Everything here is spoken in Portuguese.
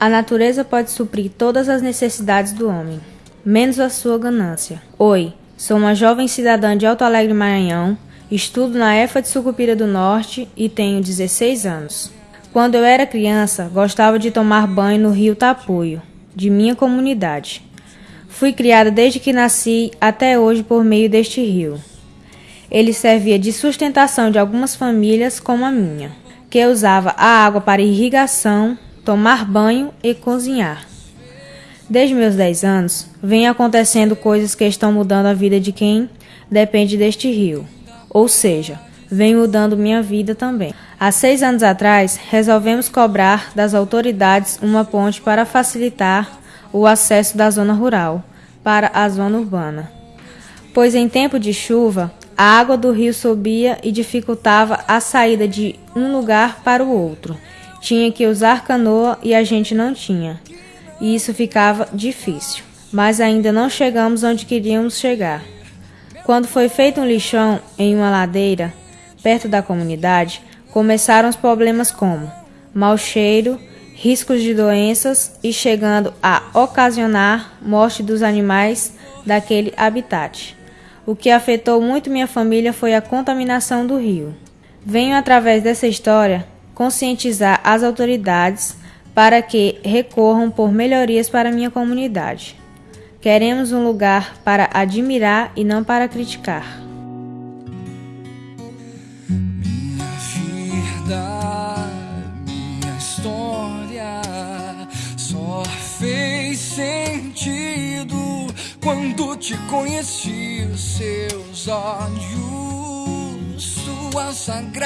A natureza pode suprir todas as necessidades do homem, menos a sua ganância. Oi, sou uma jovem cidadã de Alto Alegre, Maranhão, estudo na EFA de Sucupira do Norte e tenho 16 anos. Quando eu era criança, gostava de tomar banho no rio Tapuio, de minha comunidade. Fui criada desde que nasci até hoje por meio deste rio. Ele servia de sustentação de algumas famílias como a minha, que usava a água para irrigação, tomar banho e cozinhar. Desde meus 10 anos, vem acontecendo coisas que estão mudando a vida de quem depende deste rio. Ou seja, vem mudando minha vida também. Há seis anos atrás, resolvemos cobrar das autoridades uma ponte para facilitar o acesso da zona rural para a zona urbana. Pois em tempo de chuva, a água do rio subia e dificultava a saída de um lugar para o outro. Tinha que usar canoa e a gente não tinha. E isso ficava difícil. Mas ainda não chegamos onde queríamos chegar. Quando foi feito um lixão em uma ladeira, perto da comunidade, começaram os problemas como mau cheiro, riscos de doenças e chegando a ocasionar morte dos animais daquele habitat. O que afetou muito minha família foi a contaminação do rio. Venho através dessa história conscientizar as autoridades para que recorram por melhorias para minha comunidade. Queremos um lugar para admirar e não para criticar. Minha vida, minha história só fez sentido quando te conheci. Seus olhos, sua sagrada.